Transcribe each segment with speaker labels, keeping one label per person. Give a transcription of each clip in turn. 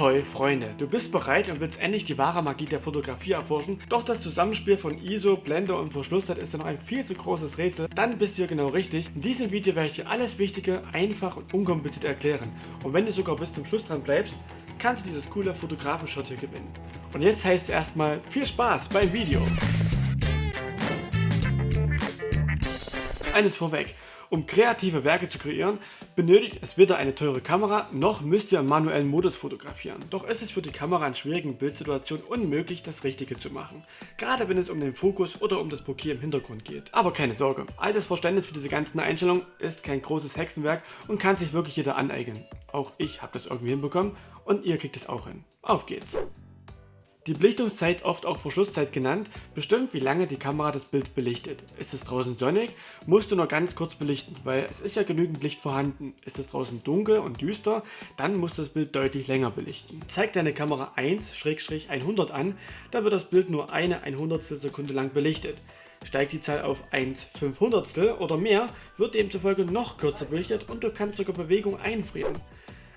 Speaker 1: Ahoi Freunde, du bist bereit und willst endlich die wahre Magie der Fotografie erforschen, doch das Zusammenspiel von ISO, Blende und Verschlusszeit ist ja noch ein viel zu großes Rätsel, dann bist du hier genau richtig. In diesem Video werde ich dir alles Wichtige einfach und unkompliziert erklären und wenn du sogar bis zum Schluss dran bleibst, kannst du dieses coole Fotografenshot hier gewinnen. Und jetzt heißt es erstmal viel Spaß beim Video. Eines vorweg, um kreative Werke zu kreieren, benötigt es weder eine teure Kamera, noch müsst ihr im manuellen Modus fotografieren. Doch ist es für die Kamera in schwierigen Bildsituationen unmöglich, das Richtige zu machen. Gerade wenn es um den Fokus oder um das Bokeh im Hintergrund geht. Aber keine Sorge, altes Verständnis für diese ganzen Einstellungen ist kein großes Hexenwerk und kann sich wirklich jeder aneignen. Auch ich habe das irgendwie hinbekommen und ihr kriegt es auch hin. Auf geht's! Die Belichtungszeit, oft auch Verschlusszeit genannt, bestimmt wie lange die Kamera das Bild belichtet. Ist es draußen sonnig, musst du nur ganz kurz belichten, weil es ist ja genügend Licht vorhanden. Ist es draußen dunkel und düster, dann musst du das Bild deutlich länger belichten. Zeigt deine Kamera 1-100 an, dann wird das Bild nur eine 100 Sekunde lang belichtet. Steigt die Zahl auf 1 500 oder mehr, wird demzufolge noch kürzer belichtet und du kannst sogar Bewegung einfrieren.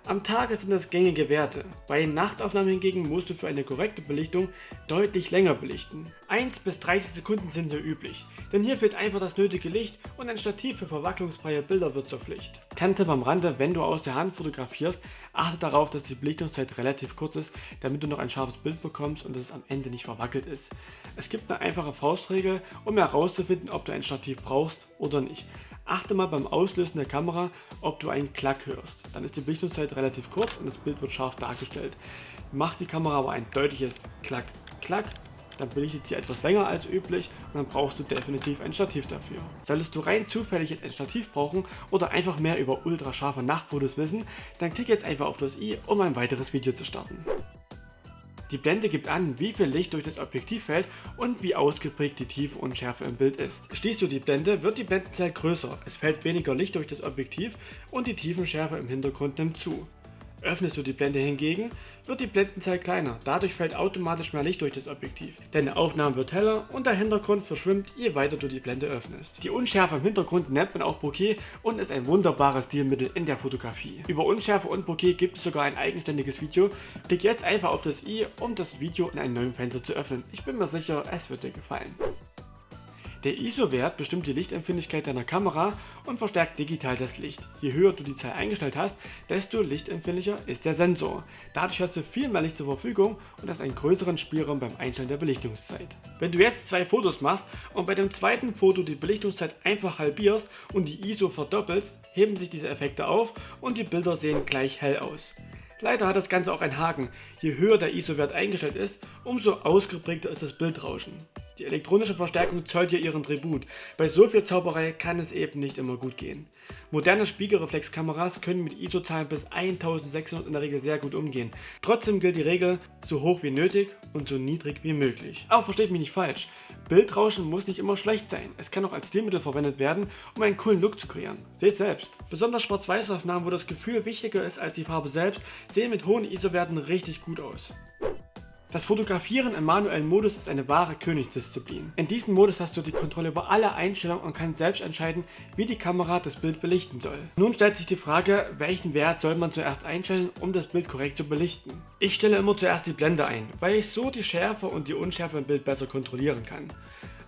Speaker 1: Am Tage sind das gängige Werte. Bei Nachtaufnahmen hingegen musst du für eine korrekte Belichtung deutlich länger belichten. 1 bis 30 Sekunden sind hier üblich, denn hier fehlt einfach das nötige Licht und ein Stativ für verwacklungsfreie Bilder wird zur Pflicht. Kante beim Rande, wenn du aus der Hand fotografierst, achte darauf, dass die Belichtungszeit relativ kurz ist, damit du noch ein scharfes Bild bekommst und es am Ende nicht verwackelt ist. Es gibt eine einfache Faustregel, um herauszufinden, ob du ein Stativ brauchst oder nicht. Achte mal beim Auslösen der Kamera, ob du einen Klack hörst. Dann ist die Belichtungszeit relativ kurz und das Bild wird scharf dargestellt. Macht die Kamera aber ein deutliches Klack, Klack, dann belichtet sie etwas länger als üblich und dann brauchst du definitiv ein Stativ dafür. Solltest du rein zufällig jetzt ein Stativ brauchen oder einfach mehr über ultrascharfe Nachtfotos wissen, dann klick jetzt einfach auf das i, um ein weiteres Video zu starten. Die Blende gibt an, wie viel Licht durch das Objektiv fällt und wie ausgeprägt die Tiefe und Schärfe im Bild ist. Schließt du die Blende, wird die Blendenzahl größer, es fällt weniger Licht durch das Objektiv und die Tiefenschärfe im Hintergrund nimmt zu. Öffnest du die Blende hingegen, wird die Blendenzahl kleiner, dadurch fällt automatisch mehr Licht durch das Objektiv. Deine Aufnahme wird heller und der Hintergrund verschwimmt, je weiter du die Blende öffnest. Die Unschärfe im Hintergrund nennt man auch Bokeh und ist ein wunderbares Stilmittel in der Fotografie. Über Unschärfe und Bokeh gibt es sogar ein eigenständiges Video. Klick jetzt einfach auf das i, um das Video in einem neuen Fenster zu öffnen. Ich bin mir sicher, es wird dir gefallen. Der ISO-Wert bestimmt die Lichtempfindlichkeit deiner Kamera und verstärkt digital das Licht. Je höher du die Zahl eingestellt hast, desto lichtempfindlicher ist der Sensor. Dadurch hast du viel mehr Licht zur Verfügung und hast einen größeren Spielraum beim Einstellen der Belichtungszeit. Wenn du jetzt zwei Fotos machst und bei dem zweiten Foto die Belichtungszeit einfach halbierst und die ISO verdoppelst, heben sich diese Effekte auf und die Bilder sehen gleich hell aus. Leider hat das Ganze auch einen Haken. Je höher der ISO-Wert eingestellt ist, umso ausgeprägter ist das Bildrauschen. Die elektronische Verstärkung zollt hier ihren Tribut. Bei so viel Zauberei kann es eben nicht immer gut gehen. Moderne Spiegelreflexkameras können mit ISO-Zahlen bis 1600 in der Regel sehr gut umgehen. Trotzdem gilt die Regel, so hoch wie nötig und so niedrig wie möglich. Aber versteht mich nicht falsch, Bildrauschen muss nicht immer schlecht sein. Es kann auch als Stilmittel verwendet werden, um einen coolen Look zu kreieren. Seht selbst. Besonders Schwarz-Weiß-Aufnahmen, wo das Gefühl wichtiger ist als die Farbe selbst, sehen mit hohen ISO-Werten richtig gut aus. Das Fotografieren im manuellen Modus ist eine wahre Königsdisziplin. In diesem Modus hast du die Kontrolle über alle Einstellungen und kannst selbst entscheiden, wie die Kamera das Bild belichten soll. Nun stellt sich die Frage, welchen Wert soll man zuerst einstellen, um das Bild korrekt zu belichten. Ich stelle immer zuerst die Blende ein, weil ich so die Schärfe und die Unschärfe im Bild besser kontrollieren kann.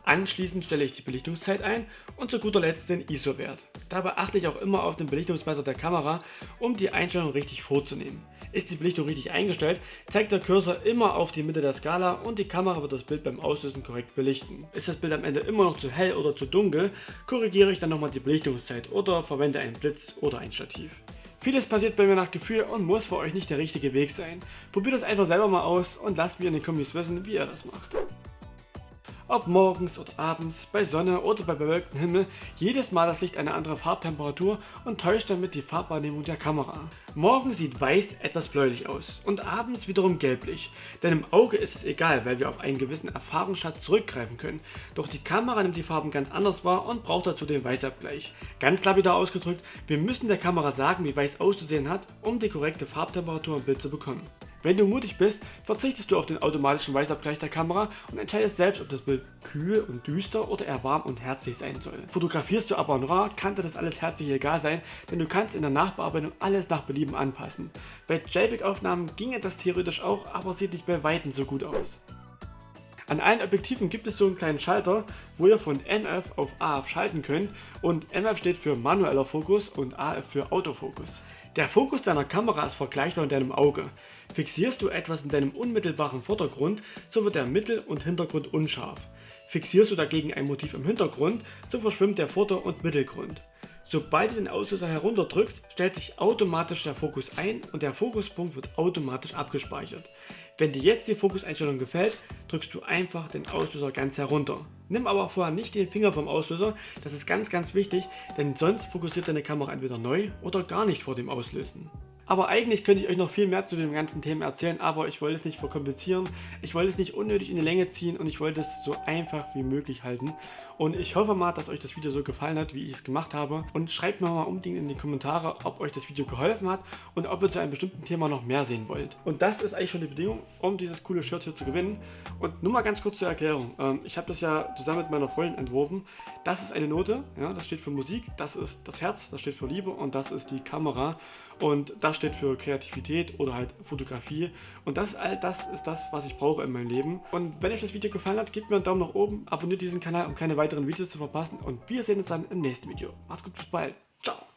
Speaker 1: Anschließend stelle ich die Belichtungszeit ein und zu guter Letzt den ISO-Wert. Dabei achte ich auch immer auf den Belichtungsmesser der Kamera, um die Einstellung richtig vorzunehmen. Ist die Belichtung richtig eingestellt, zeigt der Cursor immer auf die Mitte der Skala und die Kamera wird das Bild beim Auslösen korrekt belichten. Ist das Bild am Ende immer noch zu hell oder zu dunkel, korrigiere ich dann nochmal die Belichtungszeit oder verwende einen Blitz oder ein Stativ. Vieles passiert bei mir nach Gefühl und muss für euch nicht der richtige Weg sein. Probiert das einfach selber mal aus und lasst mir in den Kommis wissen, wie ihr das macht. Ob morgens oder abends, bei Sonne oder bei bewölktem Himmel, jedes Mal das Licht eine andere Farbtemperatur und täuscht damit die Farbwahrnehmung der Kamera. Morgens sieht weiß etwas bläulich aus und abends wiederum gelblich, denn im Auge ist es egal, weil wir auf einen gewissen Erfahrungsschatz zurückgreifen können, doch die Kamera nimmt die Farben ganz anders wahr und braucht dazu den Weißabgleich. Ganz lapidar ausgedrückt, wir müssen der Kamera sagen, wie weiß auszusehen hat, um die korrekte Farbtemperatur im Bild zu bekommen. Wenn du mutig bist, verzichtest du auf den automatischen Weißabgleich der Kamera und entscheidest selbst, ob das Bild kühl und düster oder eher warm und herzlich sein soll. Fotografierst du aber noir, kann dir das alles herzlich egal sein, denn du kannst in der Nachbearbeitung alles nach Belieben anpassen. Bei JPEG-Aufnahmen ginge das theoretisch auch, aber sieht nicht bei Weitem so gut aus. An allen Objektiven gibt es so einen kleinen Schalter, wo ihr von NF auf AF schalten könnt und NF steht für manueller Fokus und AF für Autofokus. Der Fokus deiner Kamera ist vergleichbar mit deinem Auge. Fixierst du etwas in deinem unmittelbaren Vordergrund, so wird der Mittel- und Hintergrund unscharf. Fixierst du dagegen ein Motiv im Hintergrund, so verschwimmt der Vorder- und Mittelgrund. Sobald du den Auslöser herunterdrückst, stellt sich automatisch der Fokus ein und der Fokuspunkt wird automatisch abgespeichert. Wenn dir jetzt die Fokuseinstellung gefällt, drückst du einfach den Auslöser ganz herunter. Nimm aber vorher nicht den Finger vom Auslöser, das ist ganz ganz wichtig, denn sonst fokussiert deine Kamera entweder neu oder gar nicht vor dem Auslösen. Aber eigentlich könnte ich euch noch viel mehr zu dem ganzen Thema erzählen, aber ich wollte es nicht verkomplizieren, ich wollte es nicht unnötig in die Länge ziehen und ich wollte es so einfach wie möglich halten. Und ich hoffe mal, dass euch das Video so gefallen hat, wie ich es gemacht habe. Und schreibt mir mal unbedingt in die Kommentare, ob euch das Video geholfen hat und ob ihr zu einem bestimmten Thema noch mehr sehen wollt. Und das ist eigentlich schon die Bedingung, um dieses coole Shirt hier zu gewinnen. Und nur mal ganz kurz zur Erklärung. Ähm, ich habe das ja zusammen mit meiner Freundin entworfen. Das ist eine Note, ja, das steht für Musik, das ist das Herz, das steht für Liebe und das ist die Kamera. Und das steht für Kreativität oder halt Fotografie. Und das all das ist das, was ich brauche in meinem Leben. Und wenn euch das Video gefallen hat, gebt mir einen Daumen nach oben, abonniert diesen Kanal, um keine weiteren Videos zu verpassen. Und wir sehen uns dann im nächsten Video. Macht's gut, bis bald. Ciao.